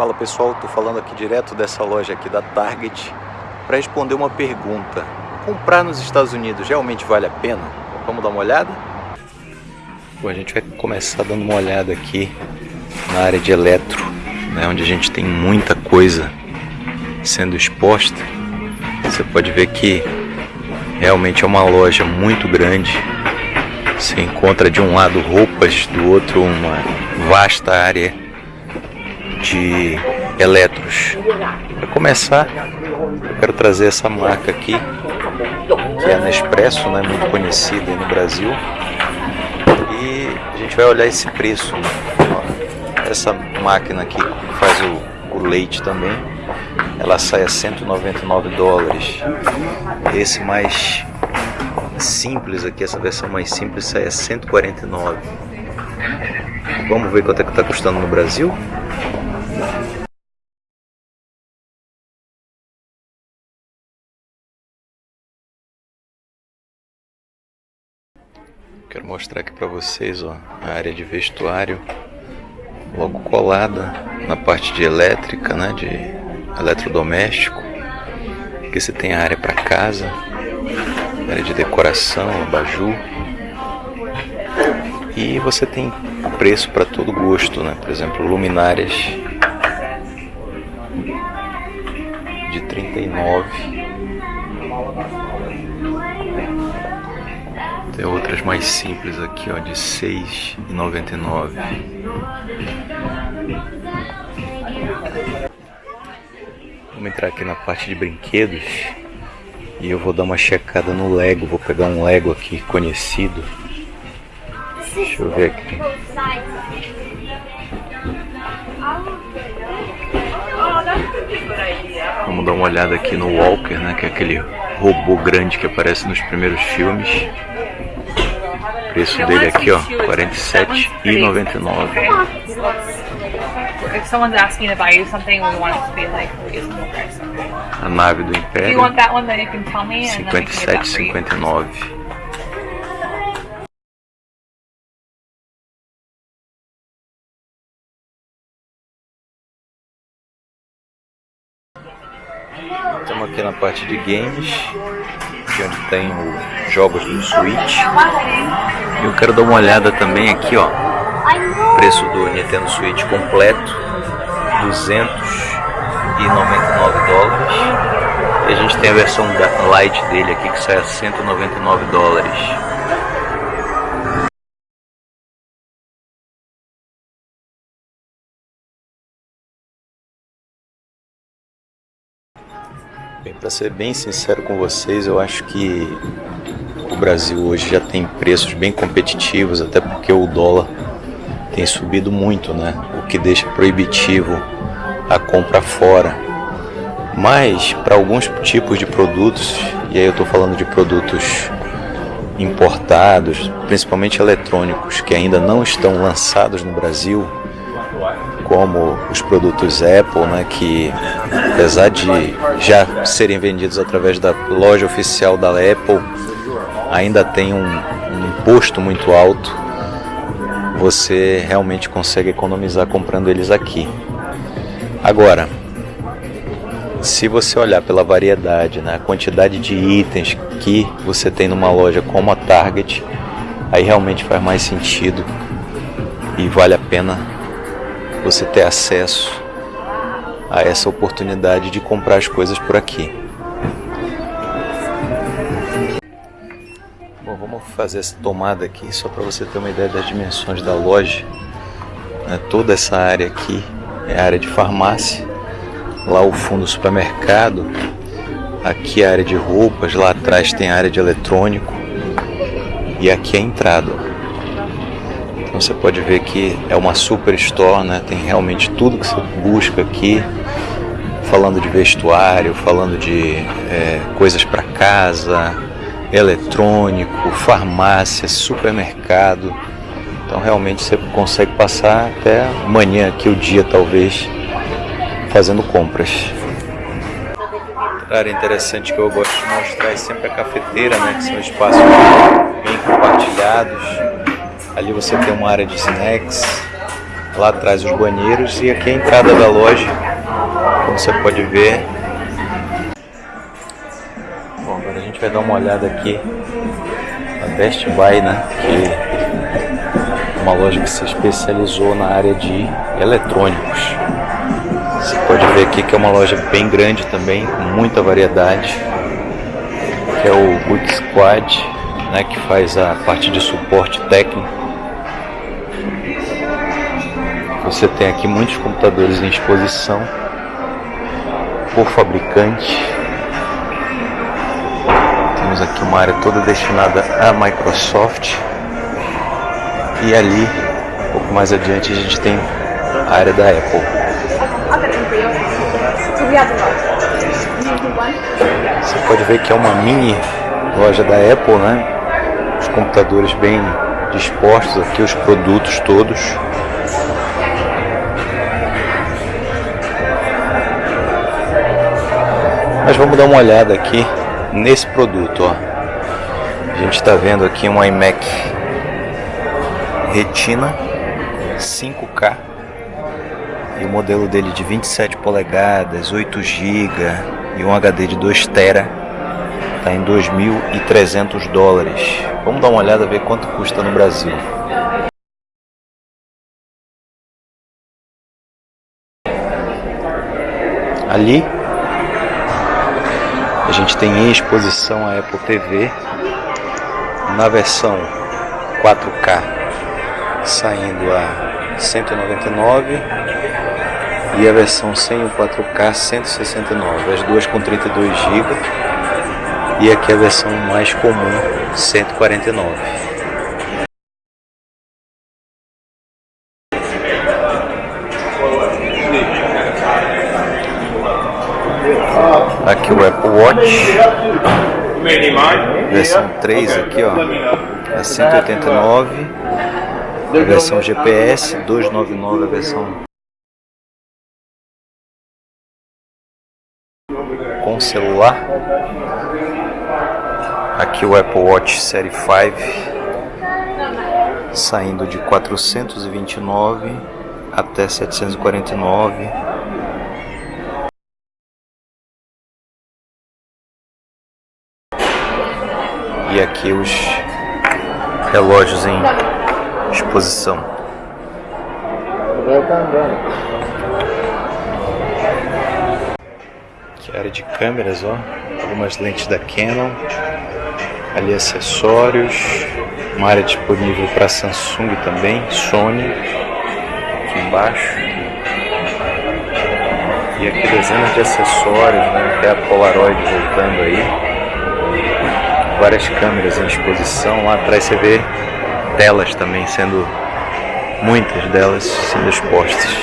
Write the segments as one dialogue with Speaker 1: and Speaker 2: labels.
Speaker 1: Fala pessoal, estou falando aqui direto dessa loja aqui da Target para responder uma pergunta. Comprar nos Estados Unidos realmente vale a pena? Vamos dar uma olhada? Bom, a gente vai começar dando uma olhada aqui na área de eletro, né, onde a gente tem muita coisa sendo exposta. Você pode ver que realmente é uma loja muito grande. Você encontra de um lado roupas, do outro uma vasta área de eletros. Para começar, eu quero trazer essa marca aqui, que é a Nespresso, né, muito conhecida no Brasil. E a gente vai olhar esse preço. Essa máquina aqui que faz o, o leite também, ela sai a 199 dólares. Esse mais simples aqui, essa versão mais simples sai a 149. Vamos ver quanto é que está custando no Brasil? Mostrar aqui para vocês ó, a área de vestuário logo colada na parte de elétrica, né, de eletrodoméstico. Aqui você tem a área para casa, área de decoração, abajur. E você tem preço para todo gosto, né? Por exemplo, luminárias de 39 Tem outras mais simples aqui, ó, de R$ 6,99. Vamos entrar aqui na parte de brinquedos e eu vou dar uma checada no Lego. Vou pegar um Lego aqui conhecido. Deixa eu ver aqui. Vamos dar uma olhada aqui no Walker, né, que é aquele robô grande que aparece nos primeiros filmes preço dele aqui, ó, R$ 47,99.
Speaker 2: If someone's asking to buy you something, we want it to be like reasonable price.
Speaker 1: A nave do Império.
Speaker 2: Do you want that one that you can tell me and then we can get that for you.
Speaker 1: 57,59. Estamos aqui na parte de games, é onde tem os jogos do Switch. Eu quero dar uma olhada também aqui, ó. Preço do Nintendo Switch completo, 299 dólares. E a gente tem a versão light dele aqui que sai a 199 dólares. Bem, para ser bem sincero com vocês, eu acho que o Brasil hoje já tem preços bem competitivos, até porque o dólar tem subido muito, né? O que deixa proibitivo a compra fora. Mas para alguns tipos de produtos, e aí eu estou falando de produtos importados, principalmente eletrônicos, que ainda não estão lançados no Brasil, como os produtos Apple, né, que apesar de já serem vendidos através da loja oficial da Apple, ainda tem um, um imposto muito alto, você realmente consegue economizar comprando eles aqui. Agora, se você olhar pela variedade, né, a quantidade de itens que você tem numa loja como a Target, aí realmente faz mais sentido e vale a pena você ter acesso a essa oportunidade de comprar as coisas por aqui. Bom, vamos fazer essa tomada aqui só para você ter uma ideia das dimensões da loja. Né, toda essa área aqui é a área de farmácia, lá o fundo do supermercado, aqui é a área de roupas, lá atrás tem a área de eletrônico e aqui é a entrada. Então você pode ver que é uma super store, né? tem realmente tudo que você busca aqui, falando de vestuário, falando de é, coisas para casa, eletrônico, farmácia, supermercado. Então realmente você consegue passar até amanhã aqui o dia talvez fazendo compras. Área interessante que eu gosto de mostrar é sempre a cafeteira, né? que são espaços bem compartilhados Ali você tem uma área de snacks, Lá atrás os banheiros e aqui a entrada da loja, como você pode ver. Bom, agora a gente vai dar uma olhada aqui na Best Buy, né? Que é uma loja que se especializou na área de eletrônicos. Você pode ver aqui que é uma loja bem grande também, com muita variedade. Que é o Quick Squad, né, que faz a parte de suporte técnico Você tem aqui muitos computadores em exposição por fabricante. Temos aqui uma área toda destinada à Microsoft. E ali, um pouco mais adiante, a gente tem a área da Apple. Você pode ver que é uma mini loja da Apple, né? Os computadores bem dispostos aqui, os produtos todos. Mas vamos dar uma olhada aqui nesse produto, ó. A gente está vendo aqui um iMac Retina 5K e o modelo dele de 27 polegadas, 8 GB e um HD de 2 TB está em 2.300 dólares. Vamos dar uma olhada ver quanto custa no Brasil. Ali a gente tem em exposição a Apple TV na versão 4K saindo a 199 e a versão sem o 4K 169, as duas com 32 GB e aqui a versão mais comum 149. Aqui o Apple Watch. Versão 3 aqui, ó. A 189. A versão GPS 299 a versão com celular. Aqui o Apple Watch Série 5 saindo de 429 até 749 aqui os relógios em exposição. Aqui a área de câmeras, ó, algumas lentes da Canon, ali acessórios, uma área disponível para Samsung também, Sony, aqui embaixo. E aqui dezenas de acessórios, né? até a Polaroid voltando aí várias câmeras em exposição. Lá atrás você vê telas também sendo, muitas delas sendo expostas.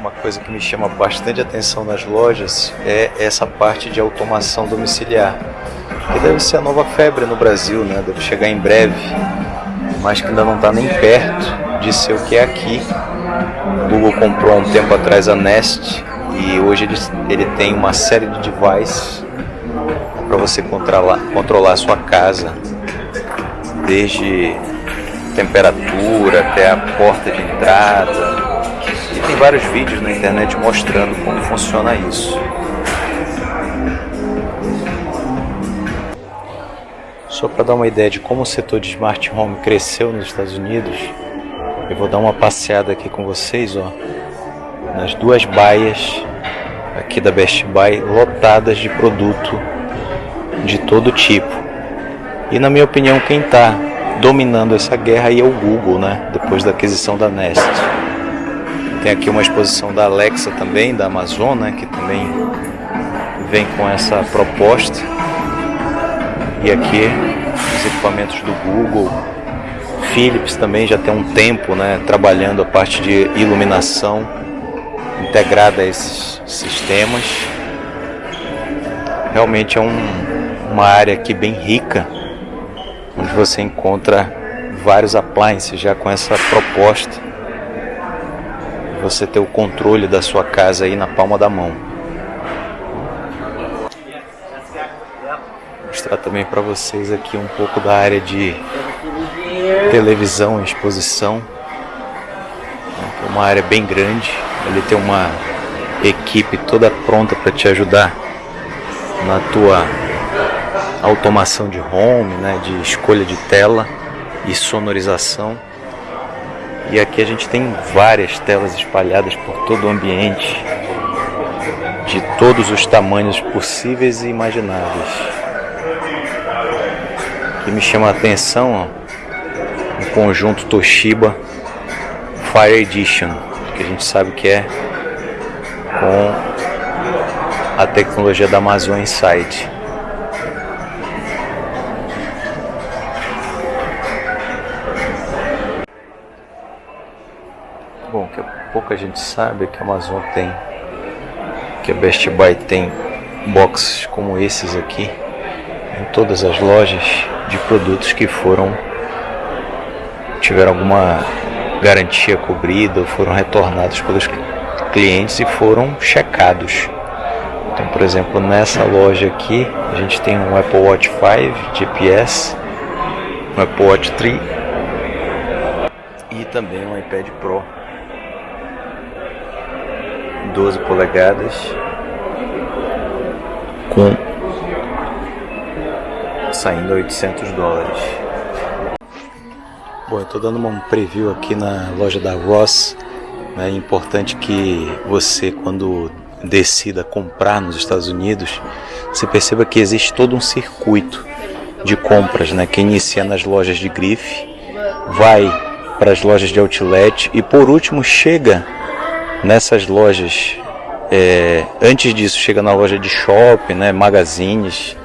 Speaker 1: Uma coisa que me chama bastante atenção nas lojas é essa parte de automação domiciliar, que deve ser a nova febre no Brasil, né? deve chegar em breve, mas que ainda não está nem perto de ser o que é aqui. O Google comprou um tempo atrás a Nest e hoje ele, ele tem uma série de devices para você controlar, controlar a sua casa, desde temperatura até a porta de entrada. E tem vários vídeos na internet mostrando como funciona isso. Só para dar uma ideia de como o setor de smart home cresceu nos Estados Unidos, eu vou dar uma passeada aqui com vocês, ó, nas duas baias aqui da Best Buy lotadas de produto de todo tipo. E na minha opinião, quem está dominando essa guerra aí é o Google, né? Depois da aquisição da Nest. Tem aqui uma exposição da Alexa também, da Amazon, né? Que também vem com essa proposta. E aqui os equipamentos do Google. Philips também já tem um tempo, né? Trabalhando a parte de iluminação integrada a esses sistemas. Realmente é um uma área aqui bem rica, onde você encontra vários appliances já com essa proposta. Você ter o controle da sua casa aí na palma da mão. Vou mostrar também para vocês aqui um pouco da área de televisão, exposição. uma área bem grande. Ele tem uma equipe toda pronta para te ajudar na tua automação de home, né, de escolha de tela e sonorização. E aqui a gente tem várias telas espalhadas por todo o ambiente, de todos os tamanhos possíveis e imagináveis. O que me chama a atenção, ó, o conjunto Toshiba Fire Edition, que a gente sabe que é com a tecnologia da Amazon Insight. Pouca gente sabe que a Amazon tem, que a Best Buy tem boxes como esses aqui em todas as lojas de produtos que foram tiveram alguma garantia cobrida foram retornados pelos clientes e foram checados. Então, por exemplo, nessa loja aqui, a gente tem um Apple Watch 5 GPS, um Apple Watch 3 e também um iPad Pro 12 polegadas com saindo a 800 dólares. Bom, eu estou dando um preview aqui na loja da Ross. É importante que você, quando decida comprar nos Estados Unidos, você perceba que existe todo um circuito de compras, né, que inicia nas lojas de grife, vai para as lojas de outlet e por último chega nessas lojas. É, antes disso chega na loja de shopping, né, magazines,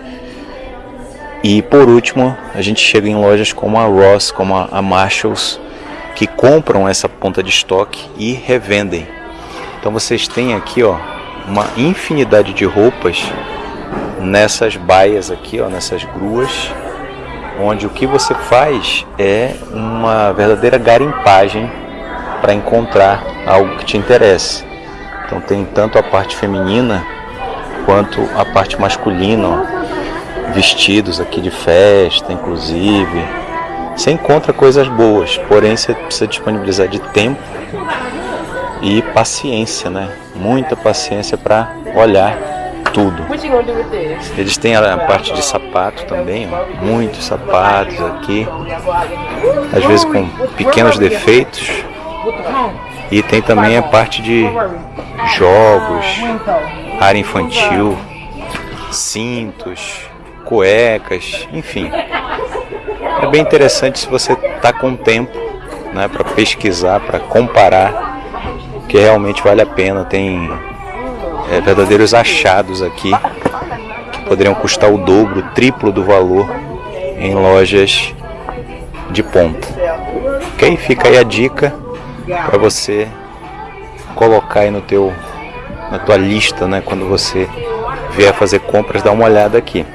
Speaker 1: e por último, a gente chega em lojas como a Ross, como a Marshalls, que compram essa ponta de estoque e revendem. Então vocês têm aqui, ó, uma infinidade de roupas nessas baias aqui, ó, nessas gruas, onde o que você faz é uma verdadeira garimpagem para encontrar algo que te interesse. Então tem tanto a parte feminina quanto a parte masculina, ó vestidos aqui de festa, inclusive. Você encontra coisas boas, porém você precisa disponibilizar de tempo e paciência, né? Muita paciência para olhar tudo. Eles têm a parte de sapato também, ó, muitos sapatos aqui, às vezes com pequenos defeitos. E tem também a parte de jogos, área infantil, cintos, cuecas, enfim. É bem interessante se você está com tempo né, para pesquisar, para comparar, que realmente vale a pena. Tem é, verdadeiros achados aqui que poderiam custar o dobro, o triplo do valor em lojas de ponta. Ok? Fica aí a dica para você colocar aí no teu, na tua lista, né, quando você vier fazer compras, dá uma olhada aqui.